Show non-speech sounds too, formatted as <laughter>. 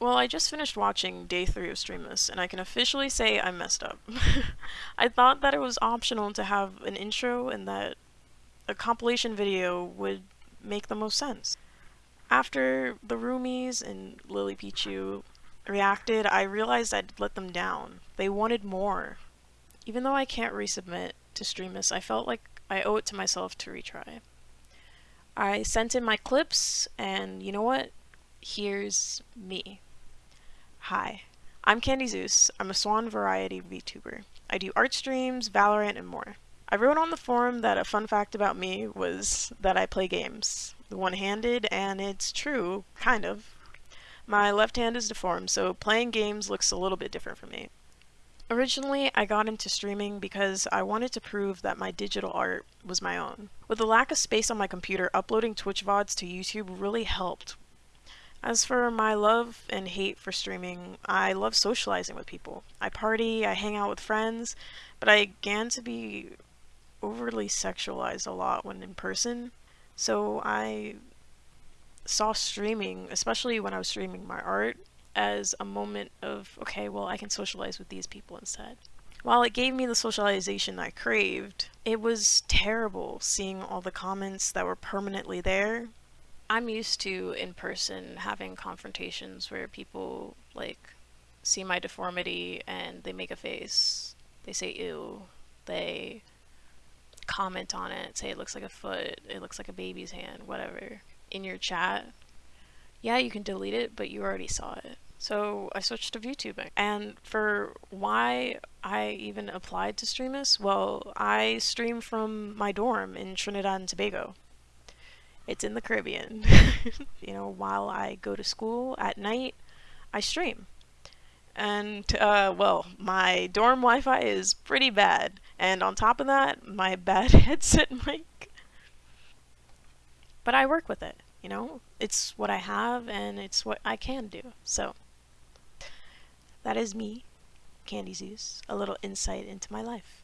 Well, I just finished watching day three of Streamless, and I can officially say I messed up. <laughs> I thought that it was optional to have an intro and that a compilation video would make the most sense. After the Roomies and Lily Pichu reacted, I realized I'd let them down. They wanted more. Even though I can't resubmit to Streamless, I felt like I owe it to myself to retry. I sent in my clips, and you know what? Here's me. Hi, I'm Candy Zeus. I'm a Swan Variety VTuber. I do art streams, Valorant, and more. I wrote on the forum that a fun fact about me was that I play games. One-handed, and it's true, kind of. My left hand is deformed, so playing games looks a little bit different for me. Originally, I got into streaming because I wanted to prove that my digital art was my own. With the lack of space on my computer, uploading Twitch VODs to YouTube really helped as for my love and hate for streaming, I love socializing with people. I party, I hang out with friends, but I began to be overly sexualized a lot when in person. So I saw streaming, especially when I was streaming my art, as a moment of, okay, well, I can socialize with these people instead. While it gave me the socialization I craved, it was terrible seeing all the comments that were permanently there I'm used to in person having confrontations where people like see my deformity and they make a face. They say ew. They comment on it, say it looks like a foot, it looks like a baby's hand, whatever. In your chat, yeah, you can delete it, but you already saw it. So I switched to VTubing. And for why I even applied to Streamless, well, I stream from my dorm in Trinidad and Tobago. It's in the Caribbean. <laughs> you know, while I go to school at night, I stream. And, uh, well, my dorm Wi Fi is pretty bad. And on top of that, my <laughs> bad headset mic. But I work with it, you know? It's what I have and it's what I can do. So, that is me, Candy Zeus, a little insight into my life.